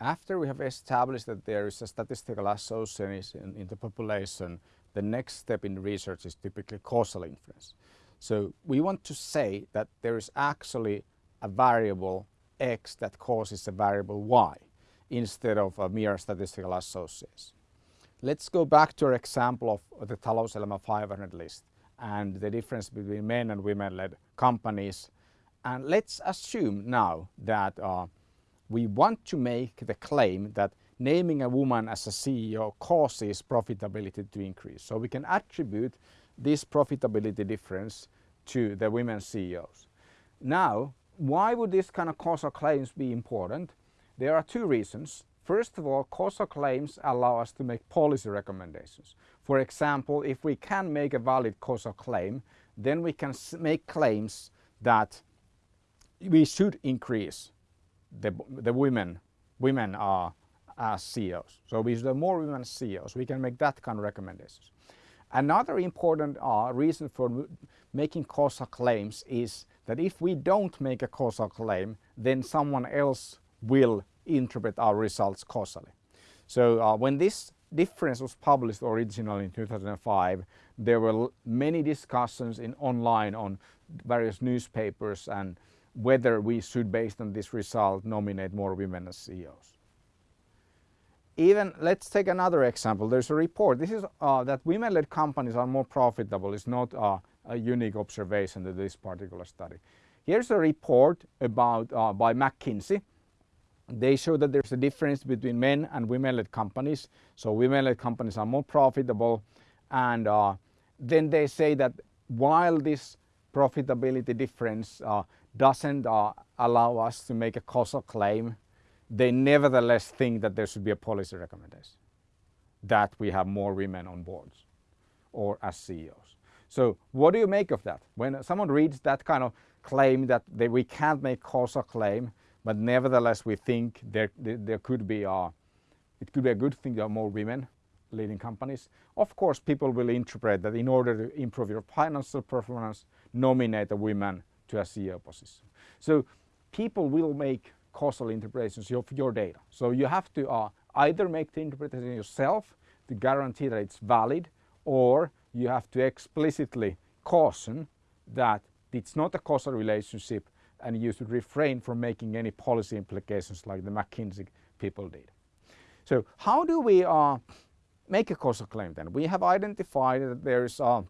After we have established that there is a statistical association in, the population, the next step in research is typically causal inference. So we want to say that there is actually a variable x that causes a variable y instead of a mere statistical association. Let's go back to our example of the Talouselämä 500 list and the difference between men and women-led companies. And let's assume now that uh, we want to make the claim that naming a woman as a CEO causes profitability to increase. So we can attribute this profitability difference to the women CEOs. Now, why would this kind of causal claims be important? There are two reasons. First of all, causal claims allow us to make policy recommendations. For example, if we can make a valid causal claim, then we can make claims that we should increase the, the women, women are as CEOs. So we the more women CEOs. We can make that kind of recommendations. Another important uh, reason for making causal claims is that if we don't make a causal claim, then someone else will interpret our results causally. So uh, when this difference was published originally in 2005, there were many discussions in online on various newspapers and whether we should, based on this result, nominate more women as CEOs. Even, let's take another example. There's a report. This is uh, that women-led companies are more profitable. It's not uh, a unique observation to this particular study. Here's a report about uh, by McKinsey. They show that there's a difference between men and women-led companies. So women-led companies are more profitable. And uh, then they say that while this profitability difference uh, doesn't uh, allow us to make a causal claim, they nevertheless think that there should be a policy recommendation that we have more women on boards or as CEOs. So what do you make of that? When someone reads that kind of claim that they, we can't make causal claim, but nevertheless we think there, there, there could be a, it could be a good thing to have more women leading companies. Of course, people will interpret that in order to improve your financial performance, nominate a woman to a CEO position. So people will make causal interpretations of your data. So you have to uh, either make the interpretation yourself to guarantee that it's valid or you have to explicitly caution that it's not a causal relationship and you should refrain from making any policy implications like the McKinsey people did. So how do we uh, make a causal claim then? We have identified that there is a,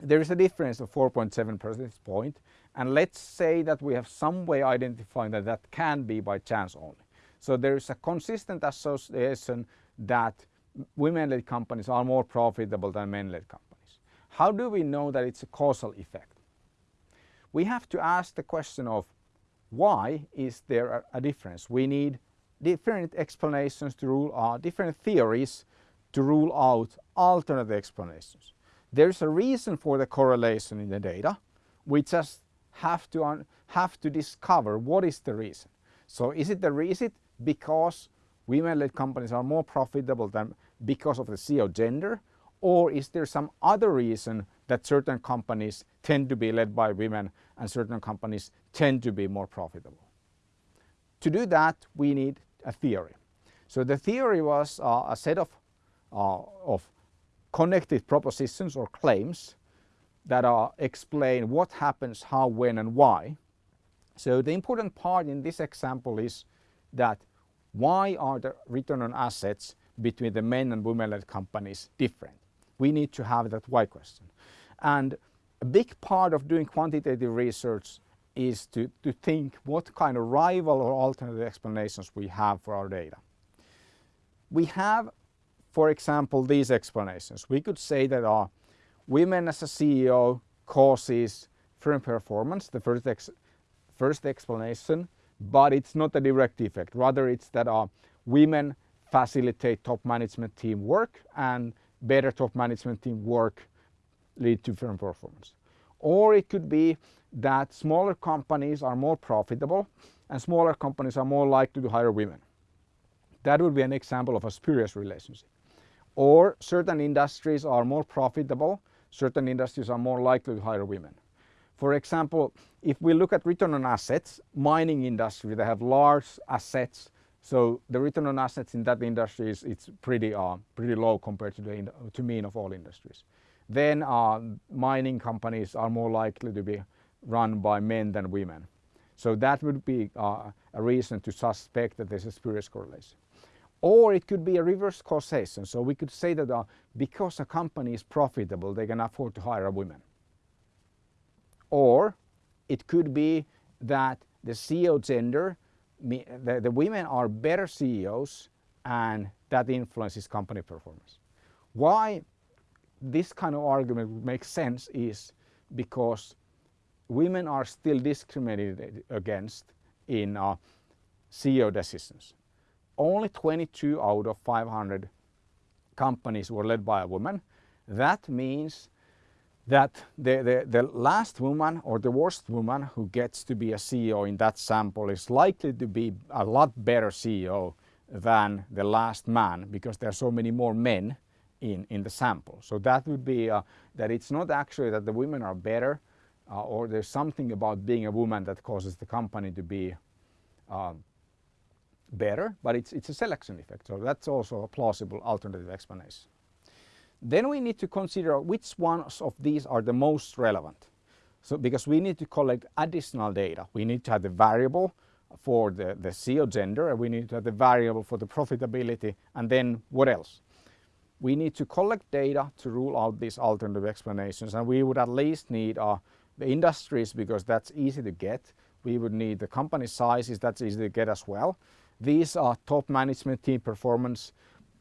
there is a difference of 4.7 percentage point and let's say that we have some way identifying that that can be by chance only. So there is a consistent association that women-led companies are more profitable than men-led companies. How do we know that it's a causal effect? We have to ask the question of why is there a, difference? We need different explanations to rule out, different theories to rule out alternative explanations. There's a reason for the correlation in the data. We just have to, have to discover what is the reason. So is it the reason because women-led companies are more profitable than because of the CEO gender? Or is there some other reason that certain companies tend to be led by women and certain companies tend to be more profitable? To do that, we need a theory. So the theory was uh, a set of, uh, of connected propositions or claims that are explain what happens, how, when and why. So the important part in this example is that why are the return on assets between the men and women-led companies different? We need to have that why question. And a big part of doing quantitative research is to, to think what kind of rival or alternative explanations we have for our data. We have, for example, these explanations. We could say that our women as a CEO causes firm performance, the first, ex first explanation, but it's not a direct effect. Rather, it's that uh, women facilitate top management team work and better top management team work lead to firm performance. Or it could be that smaller companies are more profitable and smaller companies are more likely to hire women. That would be an example of a spurious relationship. Or certain industries are more profitable certain industries are more likely to hire women. For example, if we look at return on assets, mining industry, they have large assets, So the return on assets in that industry is it's pretty uh, pretty low compared to the to mean of all industries. Then uh, mining companies are more likely to be run by men than women. So that would be uh, a reason to suspect that there's a spurious correlation. Or it could be a reverse causation. So we could say that uh, because a company is profitable, they can afford to hire a woman. Or it could be that the CEO gender, the, the women are better CEOs and that influences company performance. Why this kind of argument would make sense is because women are still discriminated against in uh, CEO decisions. Only 22 out of 500 companies were led by a woman. That means that the, the, the last woman or the worst woman who gets to be a CEO in that sample is likely to be a lot better CEO than the last man because there are so many more men in, in the sample. So that would be uh, that it's not actually that the women are better uh, or there's something about being a woman that causes the company to be uh, better, but it's, it's a selection effect. So that's also a plausible alternative explanation. Then we need to consider which ones of these are the most relevant. So because we need to collect additional data. We need to have the variable for the, the gender and we need to have the variable for the profitability and then what else? We need to collect data to rule out these alternative explanations and we would at least need uh, the industries because that's easy to get. We would need the company sizes, that's easy to get as well. These are top management team performance,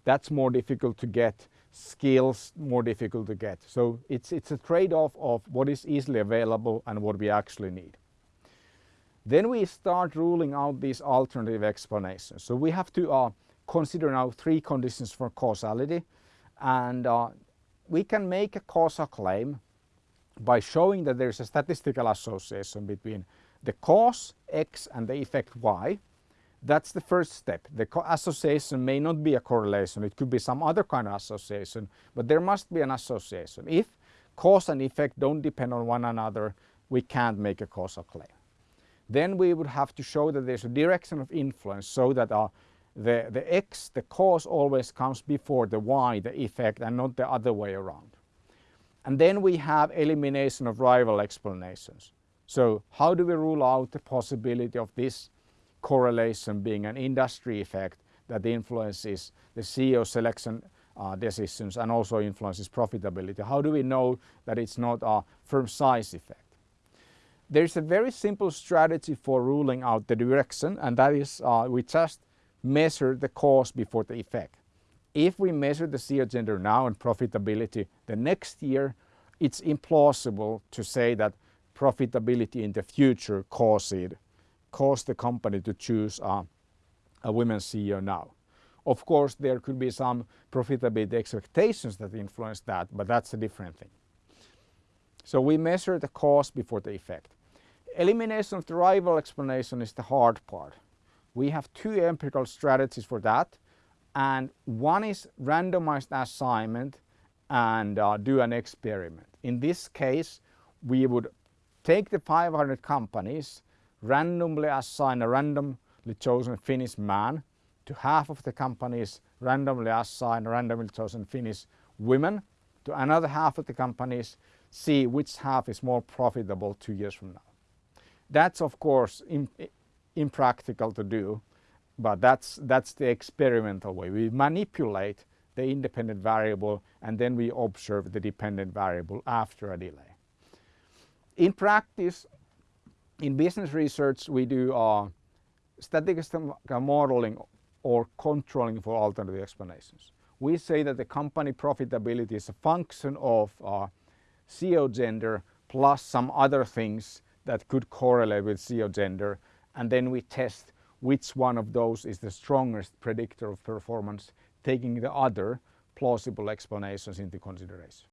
that's more difficult to get skills more difficult to get. So it's, it's a trade-off of what is easily available and what we actually need. Then we start ruling out these alternative explanations. So we have to uh, consider now three conditions for causality and uh, we can make a causal claim by showing that there is a statistical association between the cause X and the effect Y that's the first step. The association may not be a correlation, it could be some other kind of association, but there must be an association. If cause and effect don't depend on one another, we can't make a causal claim. Then we would have to show that there's a direction of influence so that uh, the, the X, the cause always comes before the Y, the effect, and not the other way around. And then we have elimination of rival explanations. So how do we rule out the possibility of this correlation being an industry effect that influences the CEO selection uh, decisions and also influences profitability. How do we know that it's not a firm size effect? There's a very simple strategy for ruling out the direction and that is uh, we just measure the cause before the effect. If we measure the CEO gender now and profitability the next year, it's implausible to say that profitability in the future caused caused the company to choose uh, a women CEO now. Of course, there could be some profitability expectations that influence that, but that's a different thing. So we measure the cause before the effect. Elimination of the rival explanation is the hard part. We have two empirical strategies for that and one is randomized assignment and uh, do an experiment. In this case, we would take the 500 companies randomly assign a randomly chosen Finnish man to half of the companies randomly assign randomly chosen Finnish women to another half of the companies see which half is more profitable two years from now. That's of course impractical to do but that's, that's the experimental way. We manipulate the independent variable and then we observe the dependent variable after a delay. In practice in business research, we do uh, statistical modeling or controlling for alternative explanations. We say that the company profitability is a function of uh, CEO gender plus some other things that could correlate with CEO gender and then we test which one of those is the strongest predictor of performance taking the other plausible explanations into consideration.